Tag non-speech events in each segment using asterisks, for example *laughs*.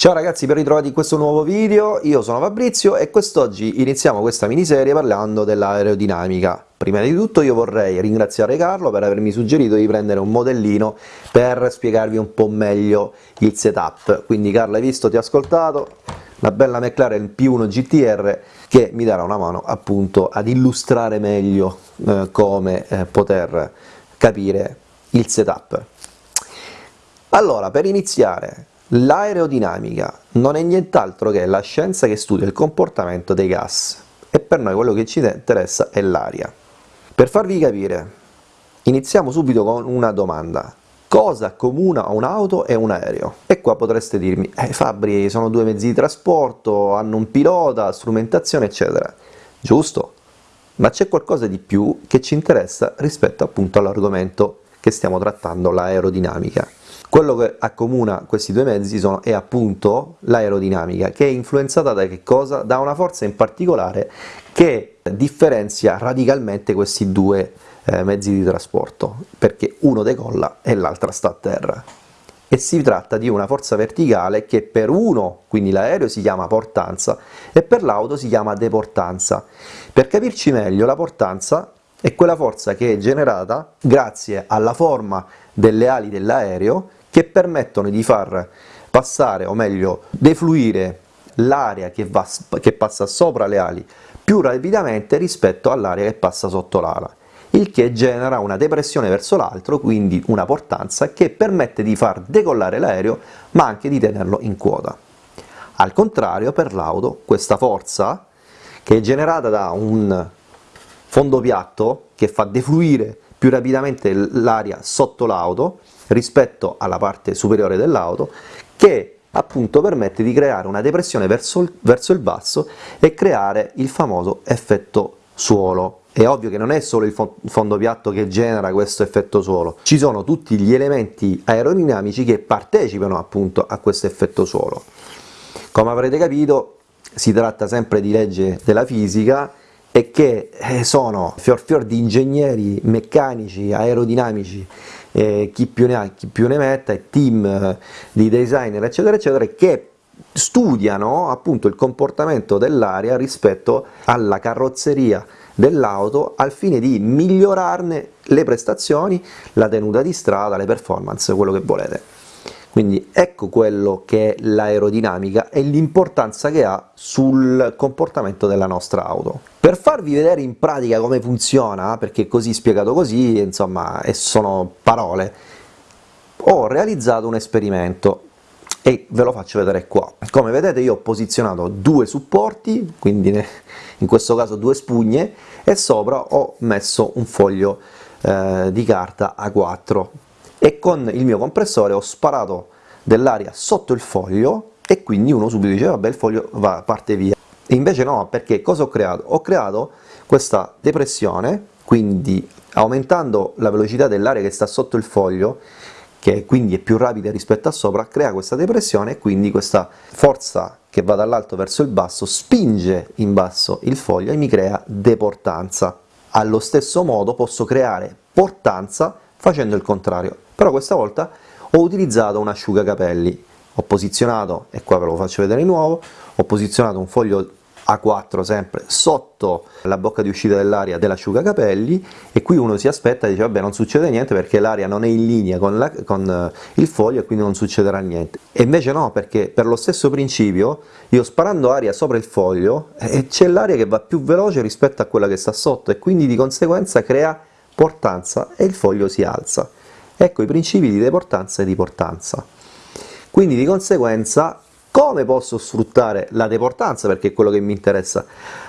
Ciao ragazzi, ben ritrovati in questo nuovo video, io sono Fabrizio e quest'oggi iniziamo questa miniserie parlando dell'aerodinamica. Prima di tutto io vorrei ringraziare Carlo per avermi suggerito di prendere un modellino per spiegarvi un po' meglio il setup, quindi Carlo hai visto, ti ho ascoltato, la bella McLaren P1 GTR che mi darà una mano appunto ad illustrare meglio eh, come eh, poter capire il setup. Allora, per iniziare, l'aerodinamica non è nient'altro che la scienza che studia il comportamento dei gas e per noi quello che ci interessa è l'aria. Per farvi capire, iniziamo subito con una domanda. Cosa accomuna un'auto e un aereo? E qua potreste dirmi, eh Fabri, sono due mezzi di trasporto, hanno un pilota, strumentazione, eccetera. Giusto, ma c'è qualcosa di più che ci interessa rispetto appunto all'argomento che stiamo trattando, l'aerodinamica. Quello che accomuna questi due mezzi sono, è appunto l'aerodinamica, che è influenzata da? Da una forza in particolare che differenzia radicalmente questi due eh, mezzi di trasporto, perché uno decolla e l'altra sta a terra. E si tratta di una forza verticale che per uno, quindi l'aereo, si chiama portanza e per l'auto si chiama deportanza. Per capirci meglio, la portanza è quella forza che è generata grazie alla forma delle ali dell'aereo che permettono di far passare, o meglio, defluire l'aria che, che passa sopra le ali più rapidamente rispetto all'aria che passa sotto l'ala il che genera una depressione verso l'altro, quindi una portanza che permette di far decollare l'aereo ma anche di tenerlo in quota. Al contrario per l'auto questa forza, che è generata da un fondo piatto che fa defluire più rapidamente l'aria sotto l'auto rispetto alla parte superiore dell'auto, che appunto permette di creare una depressione verso il, verso il basso e creare il famoso effetto suolo. È ovvio che non è solo il fondo piatto che genera questo effetto suolo, ci sono tutti gli elementi aerodinamici che partecipano appunto a questo effetto suolo. Come avrete capito si tratta sempre di legge della fisica che eh, sono fior fior di ingegneri meccanici, aerodinamici, eh, chi, più ne ha, chi più ne metta, e team eh, di designer eccetera eccetera che studiano appunto il comportamento dell'aria rispetto alla carrozzeria dell'auto al fine di migliorarne le prestazioni, la tenuta di strada, le performance, quello che volete. Quindi ecco quello che è l'aerodinamica e l'importanza che ha sul comportamento della nostra auto. Per farvi vedere in pratica come funziona, perché così spiegato così, insomma, sono parole, ho realizzato un esperimento e ve lo faccio vedere qua. Come vedete io ho posizionato due supporti, quindi in questo caso due spugne, e sopra ho messo un foglio eh, di carta A4 e con il mio compressore ho sparato dell'aria sotto il foglio e quindi uno subito dice vabbè il foglio va, parte via. Invece no, perché cosa ho creato? Ho creato questa depressione, quindi aumentando la velocità dell'aria che sta sotto il foglio, che quindi è più rapida rispetto a sopra, crea questa depressione e quindi questa forza che va dall'alto verso il basso spinge in basso il foglio e mi crea deportanza. Allo stesso modo posso creare portanza facendo il contrario, però questa volta ho utilizzato un asciugacapelli, ho posizionato, e qua ve lo faccio vedere di nuovo, ho posizionato un foglio a4 sempre sotto la bocca di uscita dell'aria dell'asciugacapelli e qui uno si aspetta e dice vabbè non succede niente perché l'aria non è in linea con, la, con, eh, il foglio e quindi non succederà niente. E invece no perché per lo stesso principio io sparando aria sopra il foglio eh, c'è l'aria che va più veloce rispetto a quella che sta sotto e quindi di conseguenza crea portanza e il foglio si alza ecco i principi di deportanza e di portanza quindi di conseguenza come posso sfruttare la deportanza, perché è quello che mi interessa,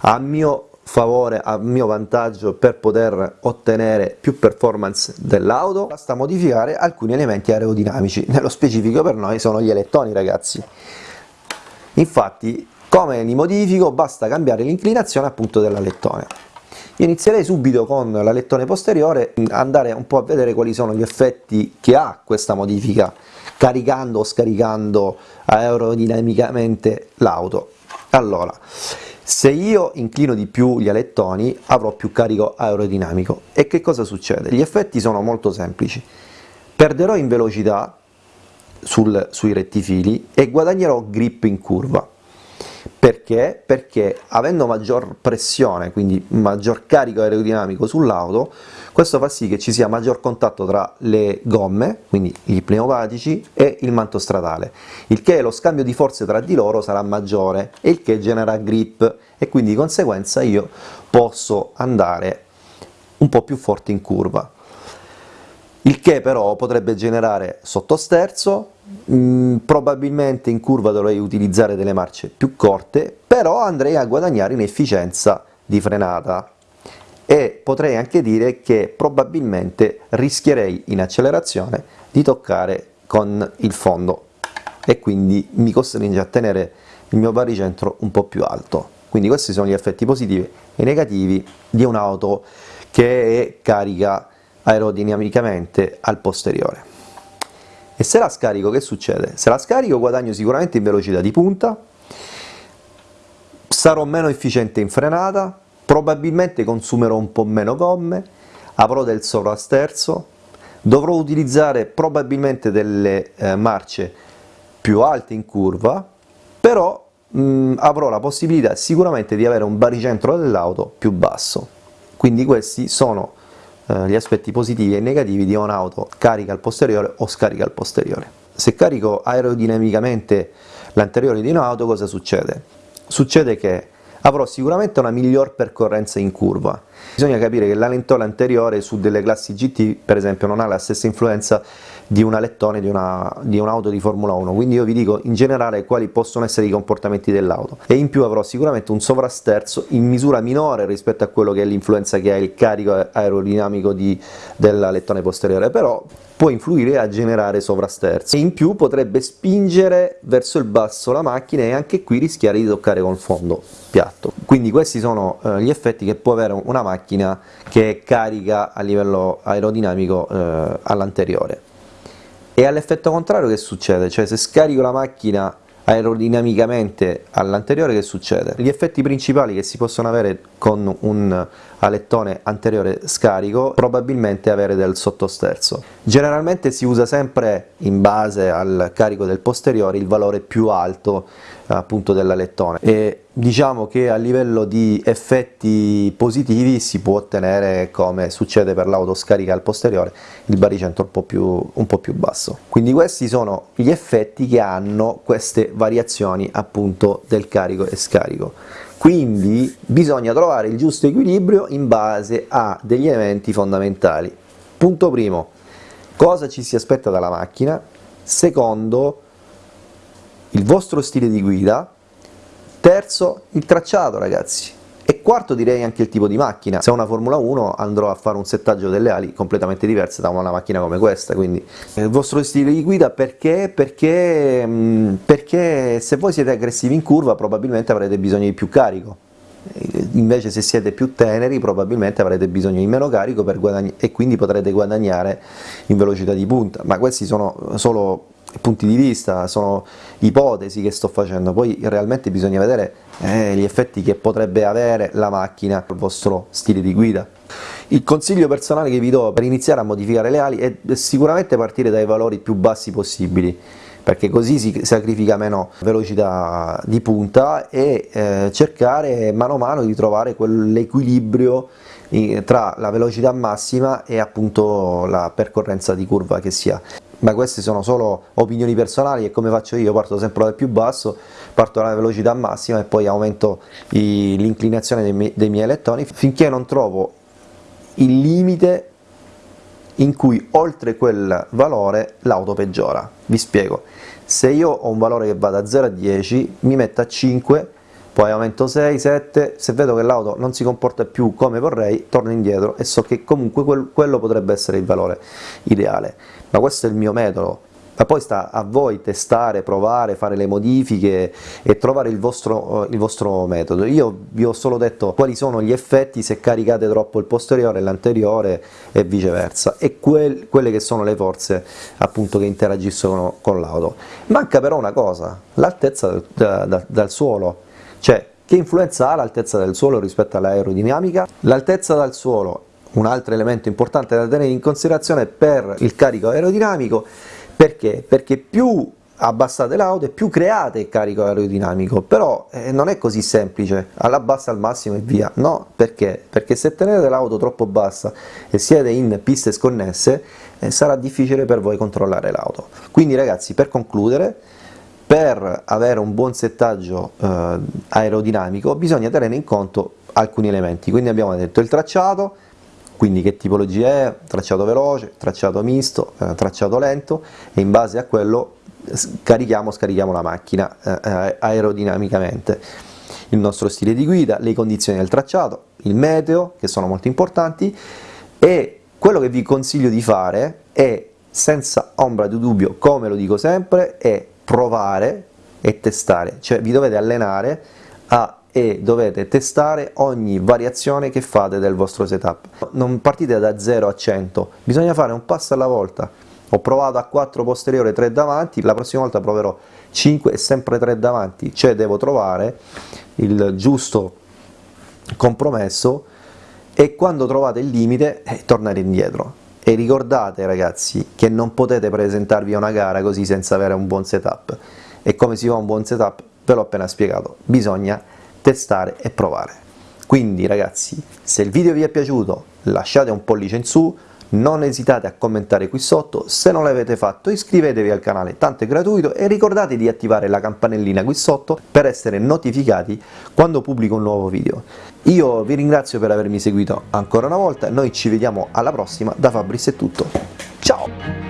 a mio favore, a mio vantaggio per poter ottenere più performance dell'auto? Basta modificare alcuni elementi aerodinamici, *laughs* nello specifico per noi sono gli alettoni ragazzi. Infatti come li modifico? Basta cambiare l'inclinazione appunto dell'alettone. Inizierei subito con l'alettone posteriore, andare un po' a vedere quali sono gli effetti che ha questa modifica caricando o scaricando aerodinamicamente l'auto. Allora, se io inclino di più gli alettoni avrò più carico aerodinamico e che cosa succede? Gli effetti sono molto semplici, perderò in velocità, sul, sui rettifili e guadagnerò grip in curva. Perché? Perché avendo maggior pressione, quindi maggior carico aerodinamico sull'auto, questo fa sì che ci sia maggior contatto tra le gomme, quindi gli pneumatici, e il manto stradale, il che lo scambio di forze tra di loro sarà maggiore e il che genera grip. E quindi di conseguenza io posso andare un po' più forte in curva. Il che però potrebbe generare sottosterzo, mm, probabilmente in curva dovrei utilizzare delle marce più corte, però andrei a guadagnare in efficienza di frenata e potrei anche dire che probabilmente rischierei in accelerazione di toccare con il fondo e quindi mi costringe a tenere il mio baricentro un po' più alto. Quindi questi sono gli effetti positivi e negativi di un'auto che è carica aerodinamicamente al posteriore. E se la scarico che succede? Se la scarico guadagno sicuramente in velocità di punta, sarò meno efficiente in frenata, probabilmente consumerò un po' meno gomme, avrò del sovrasterzo, dovrò utilizzare probabilmente delle eh, marce più alte in curva, però mh, avrò la possibilità sicuramente di avere un baricentro dell'auto più basso. Quindi questi sono eh, gli aspetti positivi e negativi di un'auto carica al posteriore o scarica al posteriore. Se carico aerodinamicamente l'anteriore di un'auto cosa succede? Succede che avrò sicuramente una miglior percorrenza in curva. Bisogna capire che l'alentore anteriore su delle classi GT per esempio non ha la stessa influenza di un alettone di, di un'auto di Formula 1, quindi io vi dico in generale quali possono essere i comportamenti dell'auto. E in più avrò sicuramente un sovrasterzo in misura minore rispetto a quello che è l'influenza che ha il carico aerodinamico di, dell'alettone posteriore, però può influire a generare sovrasterzo e in più potrebbe spingere verso il basso la macchina e anche qui rischiare di toccare con il fondo piatto. Quindi questi sono eh, gli effetti che può avere una macchina che carica a livello aerodinamico eh, all'anteriore. E all'effetto contrario che succede? Cioè se scarico la macchina aerodinamicamente all'anteriore che succede? Gli effetti principali che si possono avere con un alettone anteriore scarico probabilmente avere del sottosterzo. Generalmente si usa sempre in base al carico del posteriore il valore più alto appunto dell'alettone e diciamo che a livello di effetti positivi si può ottenere come succede per l'autoscarica al posteriore il baricentro un po, più, un po' più basso quindi questi sono gli effetti che hanno queste variazioni appunto del carico e scarico quindi bisogna trovare il giusto equilibrio in base a degli elementi fondamentali. Punto primo, cosa ci si aspetta dalla macchina? Secondo, il vostro stile di guida. Terzo, il tracciato ragazzi. E quarto direi anche il tipo di macchina, se ho una Formula 1 andrò a fare un settaggio delle ali completamente diverse da una macchina come questa, quindi il vostro stile di guida perché? Perché, mm, perché se voi siete aggressivi in curva probabilmente avrete bisogno di più carico, invece se siete più teneri probabilmente avrete bisogno di meno carico e quindi potrete guadagnare in velocità di punta, ma questi sono solo punti di vista, sono ipotesi che sto facendo, poi realmente bisogna vedere eh, gli effetti che potrebbe avere la macchina al vostro stile di guida. Il consiglio personale che vi do per iniziare a modificare le ali è sicuramente partire dai valori più bassi possibili, perché così si sacrifica meno velocità di punta e eh, cercare mano a mano di trovare quell'equilibrio tra la velocità massima e appunto la percorrenza di curva che si ha ma queste sono solo opinioni personali e come faccio io? Parto sempre dal più basso parto dalla velocità massima e poi aumento l'inclinazione dei, dei miei elettroni finché non trovo il limite in cui oltre quel valore l'auto peggiora. Vi spiego. Se io ho un valore che va da 0 a 10 mi metto a 5 poi aumento 6, 7, se vedo che l'auto non si comporta più come vorrei, torno indietro e so che comunque quel, quello potrebbe essere il valore ideale. Ma questo è il mio metodo, ma poi sta a voi testare, provare, fare le modifiche e trovare il vostro, il vostro, metodo. Io vi ho solo detto quali sono gli effetti se caricate troppo il posteriore l'anteriore e viceversa e quel, quelle che sono le forze appunto che interagiscono con l'auto. Manca però una cosa, l'altezza dal, dal, dal suolo cioè, che influenza ha l'altezza del suolo rispetto all'aerodinamica? L'altezza dal suolo, un altro elemento importante da tenere in considerazione per il carico aerodinamico, Perché? Perché più abbassate l'auto e più create il carico aerodinamico, però eh, non è così semplice, alla bassa al massimo e via, no, perché? Perché se tenete l'auto troppo bassa e siete in piste sconnesse, eh, sarà difficile per voi controllare l'auto. Quindi ragazzi, per concludere, per avere un buon settaggio eh, aerodinamico bisogna tenere in conto alcuni elementi, quindi abbiamo detto il tracciato, quindi che tipologia è, tracciato veloce, tracciato misto, eh, tracciato lento e in base a quello carichiamo o scarichiamo la macchina eh, eh, aerodinamicamente. Il nostro stile di guida, le condizioni del tracciato, il meteo che sono molto importanti e quello che vi consiglio di fare è senza ombra di dubbio come lo dico sempre è provare e testare. Cioè vi dovete allenare a e dovete testare ogni variazione che fate del vostro setup. Non partite da 0 a 100, bisogna fare un passo alla volta. Ho provato a 4 posteriore, 3 davanti, la prossima volta proverò 5 e sempre 3 davanti, cioè devo trovare il giusto compromesso e quando trovate il limite eh, tornare indietro. E ricordate ragazzi che non potete presentarvi a una gara così senza avere un buon setup. E come si fa un buon setup? Ve l'ho appena spiegato, bisogna testare e provare. Quindi ragazzi, se il video vi è piaciuto lasciate un pollice in su, non esitate a commentare qui sotto, se non l'avete fatto iscrivetevi al canale, tanto è gratuito e ricordate di attivare la campanellina qui sotto per essere notificati quando pubblico un nuovo video. Io vi ringrazio per avermi seguito ancora una volta, noi ci vediamo alla prossima, da Fabris è tutto, ciao!